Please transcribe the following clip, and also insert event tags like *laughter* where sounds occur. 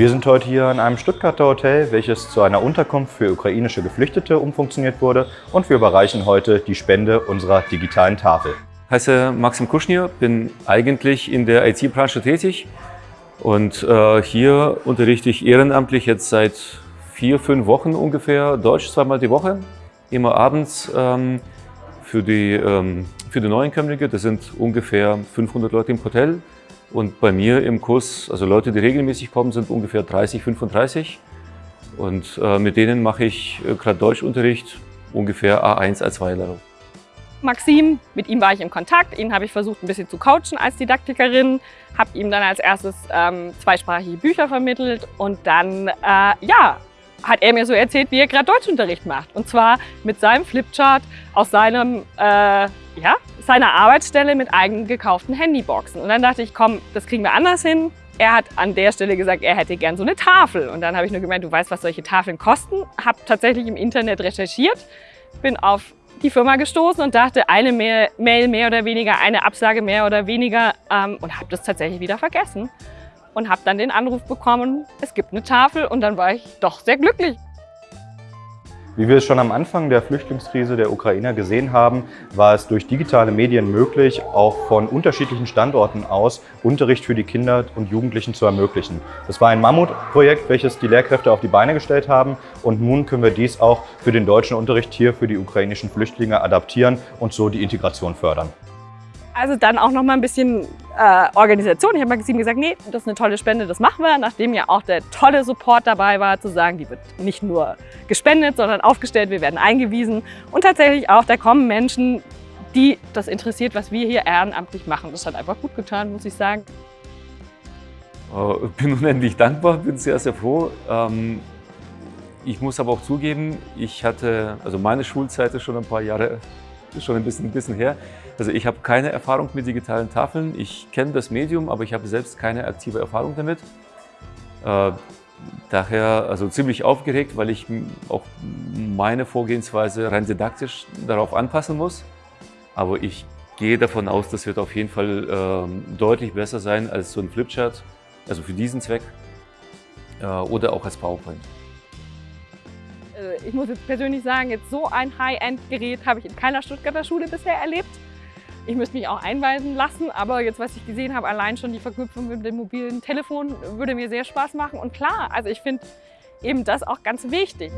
Wir sind heute hier in einem Stuttgarter Hotel, welches zu einer Unterkunft für ukrainische Geflüchtete umfunktioniert wurde. Und wir überreichen heute die Spende unserer digitalen Tafel. Ich heiße Maxim Kuschnir, bin eigentlich in der IT-Branche tätig. Und äh, hier unterrichte ich ehrenamtlich jetzt seit vier, fünf Wochen ungefähr Deutsch zweimal die Woche, immer abends ähm, für, die, ähm, für die Neuenkömmlinge. Das sind ungefähr 500 Leute im Hotel und bei mir im Kurs, also Leute, die regelmäßig kommen, sind ungefähr 30, 35. Und äh, mit denen mache ich äh, gerade Deutschunterricht, ungefähr A1, A2-Level. Maxim, mit ihm war ich in Kontakt. Ihn habe ich versucht, ein bisschen zu coachen als Didaktikerin. Habe ihm dann als erstes ähm, zweisprachige Bücher vermittelt und dann, äh, ja, hat er mir so erzählt, wie er gerade Deutschunterricht macht. Und zwar mit seinem Flipchart aus seinem, äh, ja, seiner Arbeitsstelle mit eigenen gekauften Handyboxen. Und dann dachte ich, komm, das kriegen wir anders hin. Er hat an der Stelle gesagt, er hätte gern so eine Tafel. Und dann habe ich nur gemeint, du weißt, was solche Tafeln kosten. Habe tatsächlich im Internet recherchiert, bin auf die Firma gestoßen und dachte, eine Mail mehr oder weniger, eine Absage mehr oder weniger ähm, und habe das tatsächlich wieder vergessen und habe dann den Anruf bekommen, es gibt eine Tafel und dann war ich doch sehr glücklich. Wie wir es schon am Anfang der Flüchtlingskrise der Ukrainer gesehen haben, war es durch digitale Medien möglich, auch von unterschiedlichen Standorten aus Unterricht für die Kinder und Jugendlichen zu ermöglichen. Das war ein Mammutprojekt, welches die Lehrkräfte auf die Beine gestellt haben und nun können wir dies auch für den deutschen Unterricht hier für die ukrainischen Flüchtlinge adaptieren und so die Integration fördern. Also dann auch noch mal ein bisschen äh, Organisation. Ich habe Maxim gesagt, nee, das ist eine tolle Spende, das machen wir. Nachdem ja auch der tolle Support dabei war, zu sagen, die wird nicht nur gespendet, sondern aufgestellt, wir werden eingewiesen. Und tatsächlich auch, da kommen Menschen, die das interessiert, was wir hier ehrenamtlich machen. Das hat einfach gut getan, muss ich sagen. Ich äh, *laughs* bin unendlich dankbar, bin sehr, sehr froh. Ähm, ich muss aber auch zugeben, ich hatte, also meine Schulzeit ist schon ein paar Jahre ist schon ein bisschen, ein bisschen her. Also ich habe keine Erfahrung mit digitalen Tafeln. Ich kenne das Medium, aber ich habe selbst keine aktive Erfahrung damit. Äh, daher also ziemlich aufgeregt, weil ich auch meine Vorgehensweise rein didaktisch darauf anpassen muss. Aber ich gehe davon aus, das wird auf jeden Fall äh, deutlich besser sein als so ein Flipchart, also für diesen Zweck äh, oder auch als PowerPoint. Also ich muss jetzt persönlich sagen, jetzt so ein High-End-Gerät habe ich in keiner Stuttgarter Schule bisher erlebt. Ich müsste mich auch einweisen lassen, aber jetzt, was ich gesehen habe, allein schon die Verknüpfung mit dem mobilen Telefon würde mir sehr Spaß machen. Und klar, also ich finde eben das auch ganz wichtig.